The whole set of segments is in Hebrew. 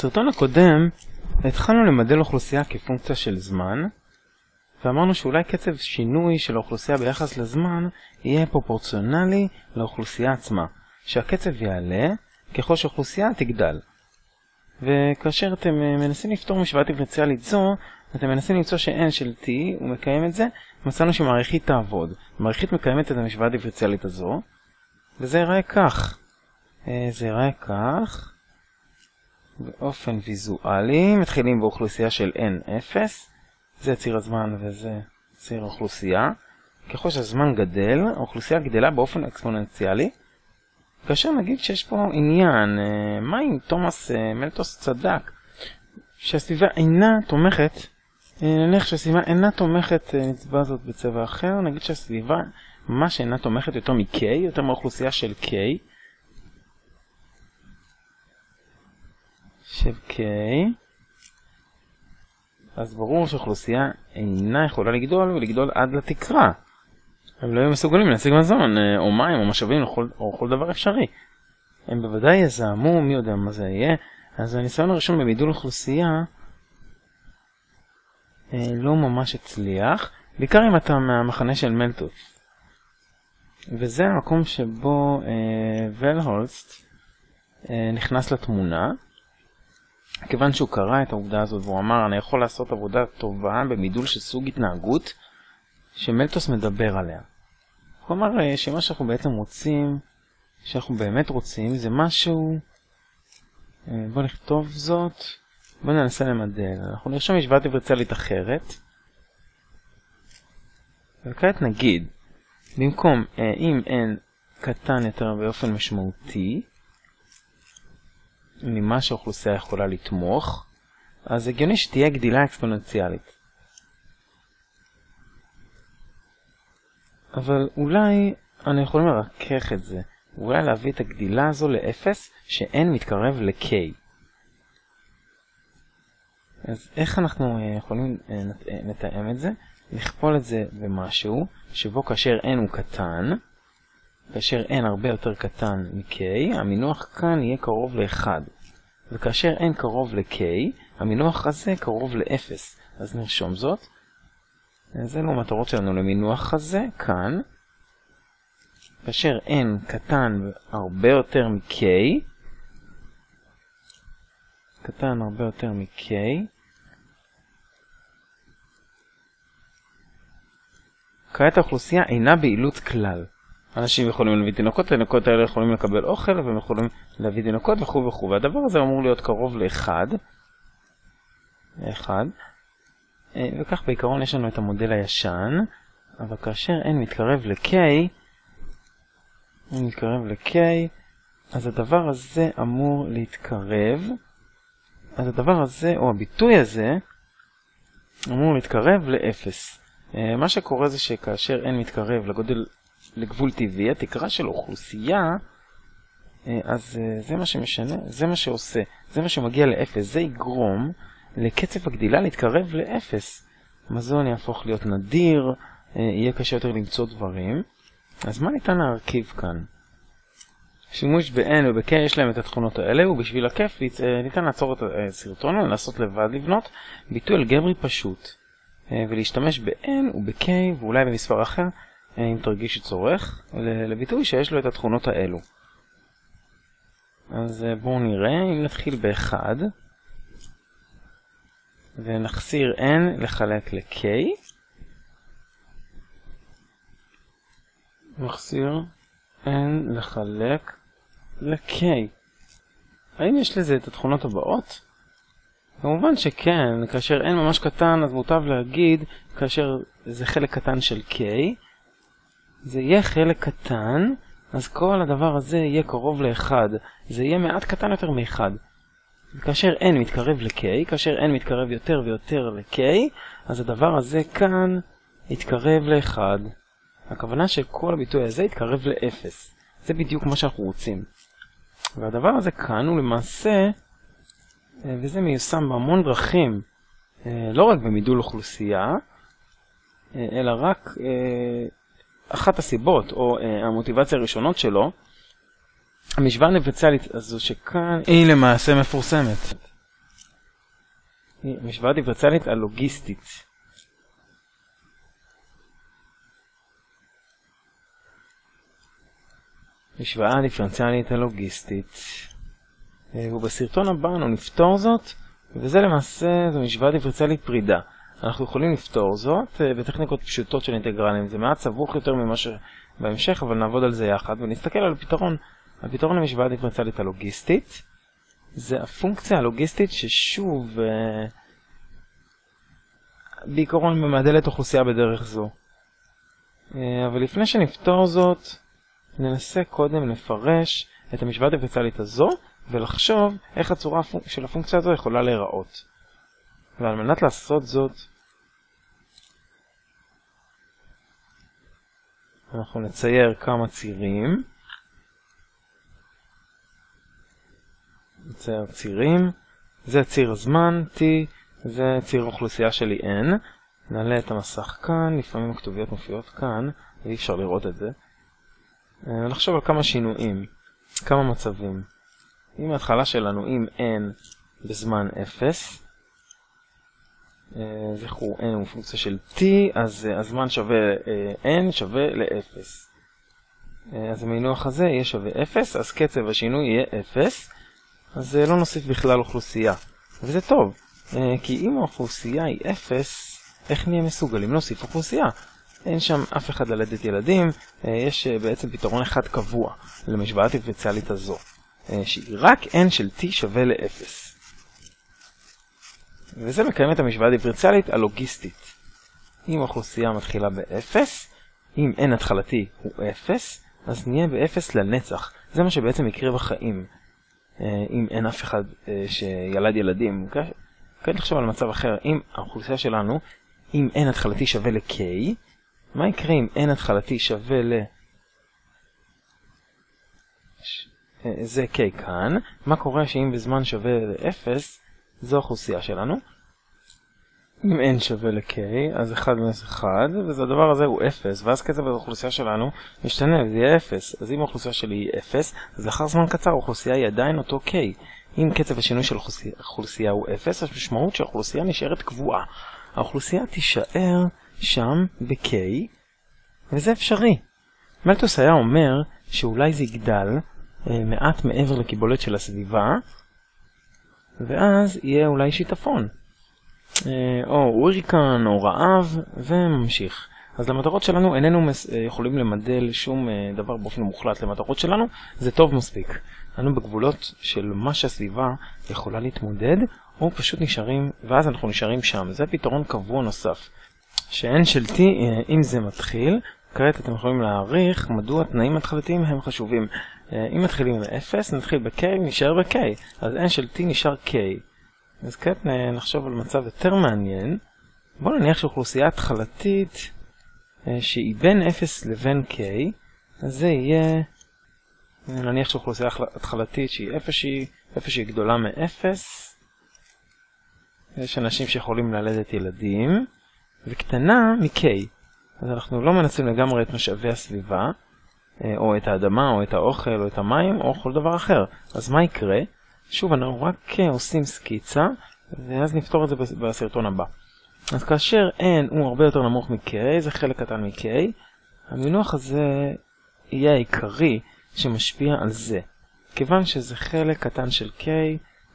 בסרטון הקודם התחלנו למדל אוכלוסייה כפונקציה של זמן ואמרנו שאולי קצב שינוי של האוכלוסייה ביחס לזמן יהיה פרופורציונלי לאוכלוסייה עצמה, שהקצב יעלה ככל שאוכלוסייה תגדל. וכאשר אתם מנסים לפתור משוואה דיפרנציאלית זו, אתם מנסים למצוא ש-n של t הוא מקיים את זה, מצאנו שמעריכית תעבוד. מעריכית מקיימת את המשוואה הדיפרנציאלית הזו, וזה ייראה כך. זה ייראה כך. באופן ויזואלי, מתחילים באוכלוסייה של n0, זה ציר הזמן וזה ציר האוכלוסייה. ככל שהזמן גדל, האוכלוסייה גדלה באופן אקספוננציאלי. כאשר נגיד שיש פה עניין, מה אם תומאס מלטוס צדק, שהסביבה אינה תומכת, נניח שהסביבה אינה תומכת, נצבע זאת בצבע אחר, נגיד שהסביבה ממש אינה תומכת יותר מ-K, יותר מהאוכלוסייה של K, של K, אז ברור שאוכלוסייה אינה יכולה לגדול ולגדול עד לתקרה. הם לא יהיו מסוגלים להשיג מזון, או מים, או משאבים, או כל, דבר אפשרי. הם בוודאי יזהמו, מי יודע מה זה יהיה. אז הניסיון הראשון במידול אוכלוסייה לא ממש הצליח, בעיקר אם אתה מהמחנה של מלטוס. וזה המקום שבו אה, ולהולסט אה, נכנס לתמונה. כיוון שהוא קרא את העובדה הזאת והוא אמר אני יכול לעשות עבודה טובה במידול של סוג התנהגות שמלטוס מדבר עליה. הוא אמר שמה שאנחנו בעצם רוצים, שאנחנו באמת רוצים, זה משהו... בוא נכתוב זאת, בוא ננסה למדל. אנחנו נרשום משוואה דיפרנציאלית אחרת. וכעת נגיד, במקום אם n קטן יותר באופן משמעותי, ממה שהאוכלוסייה יכולה לתמוך, אז הגיוני שתהיה גדילה אקספוננציאלית. אבל אולי אני יכול לרכך את זה, אולי להביא את הגדילה הזו ל-0 ש-n מתקרב ל-k. אז איך אנחנו יכולים לתאם את זה? לכפול את זה במשהו שבו כאשר n הוא קטן, כאשר n הרבה יותר קטן מ-k, המינוח כאן יהיה קרוב ל-1. וכאשר n קרוב ל-k, המינוח הזה קרוב ל-0. אז נרשום זאת. זה לא מטרות שלנו למינוח הזה, כאן. כאשר n קטן הרבה יותר מ-k, קטן הרבה יותר מ-k, כעת האוכלוסייה אינה בעילות כלל. אנשים יכולים להביא תינוקות, התינוקות האלה יכולים לקבל אוכל, והם יכולים להביא תינוקות וכו' וכו', והדבר הזה אמור להיות קרוב לאחד. לאחד. וכך בעיקרון יש לנו את המודל הישן, אבל כאשר n מתקרב ל-k, n מתקרב ל-k, אז הדבר הזה אמור להתקרב, אז הדבר הזה, או הביטוי הזה, אמור להתקרב ל-0. מה שקורה זה שכאשר n מתקרב לגודל לגבול טבעי, התקרה של אוכלוסייה, אז זה מה שמשנה, זה מה שעושה, זה מה שמגיע לאפס, זה יגרום לקצב הגדילה להתקרב לאפס. מזון יהפוך להיות נדיר, יהיה קשה יותר למצוא דברים. אז מה ניתן להרכיב כאן? שימוש ב-N וב-K יש להם את התכונות האלה, ובשביל הכיף ניתן לעצור את הסרטון ולנסות לבד לבנות ביטוי אלגברי פשוט, ולהשתמש ב-N וב-K ואולי במספר אחר אם תרגיש צורך, לביטוי שיש לו את התכונות האלו. אז בואו נראה, אם נתחיל ב-1 ונחסיר n לחלק ל-k נחסיר n לחלק ל-k האם יש לזה את התכונות הבאות? כמובן שכן, כאשר n ממש קטן אז מוטב להגיד כאשר זה חלק קטן של k זה יהיה חלק קטן, אז כל הדבר הזה יהיה קרוב ל-1. זה יהיה מעט קטן יותר מ-1. כאשר n מתקרב ל-k, כאשר n מתקרב יותר ויותר ל-k, אז הדבר הזה כאן יתקרב ל-1. הכוונה שכל הביטוי הזה יתקרב ל-0. זה בדיוק מה שאנחנו רוצים. והדבר הזה כאן הוא למעשה, וזה מיושם בהמון דרכים, לא רק במידול אוכלוסייה, אלא רק אחת הסיבות, או uh, המוטיבציה הראשונות שלו, המשוואה הדיפרנציאלית הזו שכאן היא למעשה מפורסמת. משוואה דיפרנציאלית הלוגיסטית. משוואה דיפרנציאלית הלוגיסטית. אה, ובסרטון הבא אנו נפתור זאת, וזה למעשה זו משוואה דיפרנציאלית פרידה. אנחנו יכולים לפתור זאת אה, בטכניקות פשוטות של אינטגרלים. זה מעט סבוך יותר ממה שבהמשך, אבל נעבוד על זה יחד ונסתכל על הפתרון. הפתרון למשוואה דיפרנציאלית הלוגיסטית זה הפונקציה הלוגיסטית ששוב אה, בעיקרון ממדלת אוכלוסייה בדרך זו. אבל לפני שנפתור זאת, ננסה קודם לפרש את המשוואה הדיפרנציאלית הזו ולחשוב איך הצורה של הפונקציה הזו יכולה להיראות. ועל מנת לעשות זאת, אנחנו נצייר כמה צירים. נצייר צירים. זה ציר הזמן, t, זה ציר האוכלוסייה שלי n. נעלה את המסך כאן, לפעמים הכתוביות מופיעות כאן, ואי אפשר לראות את זה. אה, נחשוב על כמה שינויים, כמה מצבים. אם ההתחלה שלנו עם n בזמן 0, אה, זכרו n הוא פונקציה של t, אז אה, הזמן שווה n שווה ל-0. אז המינוח הזה יהיה שווה 0, אז קצב השינוי יהיה 0, אז לא נוסיף בכלל אוכלוסייה. וזה טוב, כי אם האוכלוסייה היא 0, איך נהיה מסוגלים להוסיף אוכלוסייה? אין שם אף אחד ללדת ילדים, אה, יש אה, בעצם פתרון אחד קבוע למשוואה הדיפרנציאלית הזו, אה, שהיא רק n של t שווה ל-0. וזה מקיים את המשוואה הדיפרנציאלית הלוגיסטית. אם האוכלוסייה מתחילה ב-0, אם n התחלתי הוא 0, אז נהיה ב-0 לנצח. זה מה שבעצם יקרה בחיים. אם אין אף אחד שילד ילדים. כעת נחשוב על מצב אחר. אם האוכלוסייה שלנו, אם n התחלתי שווה ל-k, מה יקרה אם n התחלתי שווה ל... אה, זה k כאן, מה קורה שאם בזמן שווה ל-0, זו האוכלוסייה שלנו. אם n שווה ל-k, אז 1 מינוס 1, וזה הדבר הזה הוא 0, ואז קצב האוכלוסייה שלנו משתנה, וזה יהיה 0. אז אם האוכלוסייה שלי היא 0, אז לאחר זמן קצר האוכלוסייה היא עדיין אותו k. אם קצב השינוי של האוכלוסייה הוא 0, אז משמעות שהאוכלוסייה נשארת קבועה. האוכלוסייה תישאר שם ב-K, וזה אפשרי. מלטוס היה אומר שאולי זה יגדל אה, מעט מעבר לקיבולת של הסביבה, ואז יהיה אולי שיטפון. אה, או הוריקן, או רעב, וממשיך. אז למטרות שלנו איננו. אה, יכולים למדל שום אה, דבר באופן מוחלט למטרות שלנו, זה טוב מספיק. אנו בגבולות של מה שהסביבה יכולה להתמודד, או פשוט נשארים, ואז אנחנו נשארים שם. זה פתרון קבוע נוסף. ש-n של t, אם זה מתחיל, כעת אתם יכולים להעריך מדוע תנאים התחלתיים הם חשובים. אה, אם מתחילים עם 0, נתחיל ב-k, נשאר ב-k. אז n של t נשאר k. אז כעת נחשוב על מצב יותר מעניין. בואו נניח שאוכלוסייה התחלתית אה, שהיא בין 0 לבין k, אז זה יהיה... נניח שאוכלוסייה התחלתית שהיא איפה שהיא, איפה שהיא גדולה מ-0. יש אנשים שיכולים ללדת ילדים. וקטנה מ-K. אז אנחנו לא מנצלים לגמרי את משאבי הסביבה, אה, או את האדמה, או את האוכל, או את המים, או כל דבר אחר. אז מה יקרה? שוב, אנחנו רק עושים סקיצה, ואז נפתור את זה בסרטון הבא. אז כאשר n הוא הרבה יותר נמוך מ-k, זה חלק קטן מ-k, המינוח הזה יהיה העיקרי שמשפיע על זה. כיוון שזה חלק קטן של k,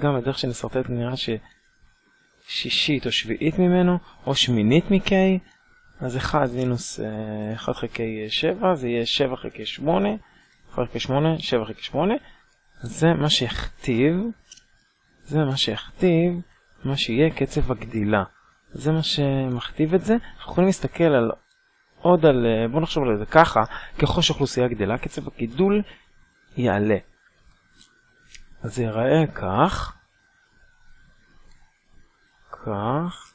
גם בדרך שנסרטט נראה ש... שישית או שביעית ממנו, או שמינית מ-k, אז 1 מינוס 1 אה, חלקי 7, זה יהיה 7 חלקי 8, 1 חלקי 8, 7 חלקי 8, זה מה שיכתיב, זה מה שיכתיב, מה שיהיה קצב הגדילה. זה מה שמכתיב את זה. אנחנו יכולים להסתכל על עוד על, אה, בואו נחשוב על זה ככה, ככל שאוכלוסייה גדלה, קצב הגידול יעלה. אז זה ייראה כך. כך,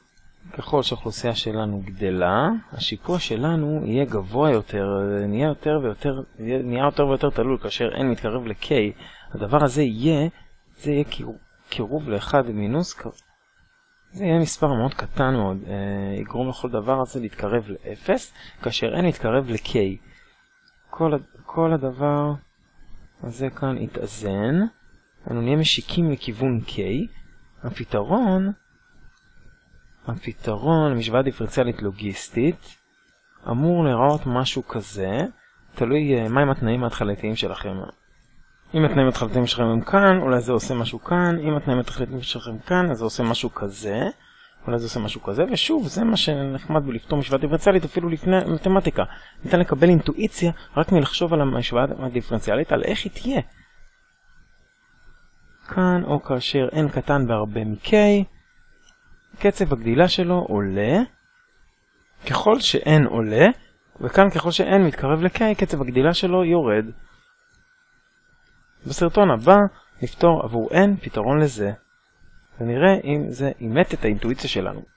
ככל שהאוכלוסייה שלנו גדלה, השיפוע שלנו יהיה גבוה יותר, נהיה יותר ויותר, נהיה יותר ויותר תלול כאשר n מתקרב ל-k, הדבר הזה יהיה, זה יהיה קירוב ל-1 מינוס, זה יהיה מספר מאוד קטן מאוד, אה, יגרום לכל דבר הזה להתקרב ל-0, כאשר n יתקרב ל-k. כל, כל הדבר הזה כאן יתאזן, אנו נהיה משיקים לכיוון k, הפתרון הפתרון למשוואה דיפרנציאלית לוגיסטית אמור להיראות משהו כזה, תלוי uh, מהם התנאים ההתחלתיים שלכם. אם התנאים ההתחלתיים שלכם הם כאן, אולי זה עושה משהו כאן, אם התנאים ההתחלתיים שלכם כאן, אז זה עושה משהו כזה, אולי זה עושה משהו כזה, ושוב, זה מה שנחמד בלפתור משוואה דיפרנציאלית אפילו לפני מתמטיקה. ניתן לקבל אינטואיציה רק מלחשוב על המשוואה הדיפרנציאלית, על איך היא תהיה. כאן, או כאשר n קטן בהרבה מ-k, קצב הגדילה שלו עולה, ככל ש-n עולה, וכאן ככל ש-n מתקרב ל-k, קצב הגדילה שלו יורד. בסרטון הבא נפתור עבור n פתרון לזה, ונראה אם זה אימת את האינטואיציה שלנו.